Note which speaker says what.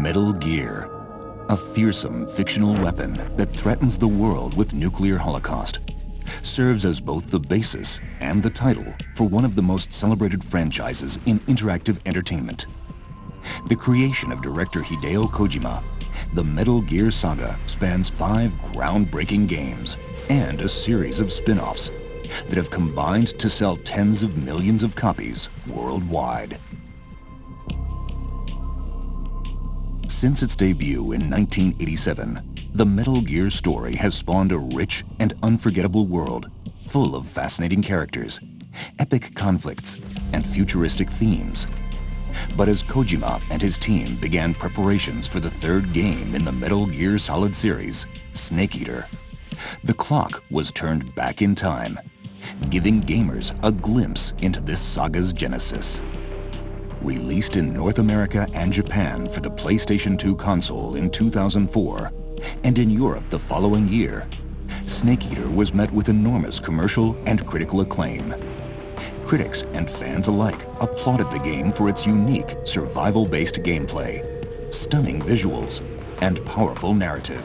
Speaker 1: Metal Gear, a fearsome fictional weapon that threatens the world with nuclear holocaust, serves as both the basis and the title for one of the most celebrated franchises in interactive entertainment. The creation of director Hideo Kojima, the Metal Gear saga spans five groundbreaking games and a series of spin-offs that have combined to sell tens of millions of copies worldwide. Since its debut in 1987, the Metal Gear story has spawned a rich and unforgettable world full of fascinating characters, epic conflicts, and futuristic themes. But as Kojima and his team began preparations for the third game in the Metal Gear Solid series, Snake Eater, the clock was turned back in time, giving gamers a glimpse into this saga's genesis. Released in North America and Japan for the PlayStation 2 console in 2004, and in Europe the following year, Snake Eater was met with enormous commercial and critical acclaim. Critics and fans alike applauded the game for its unique survival-based gameplay, stunning visuals, and powerful narrative.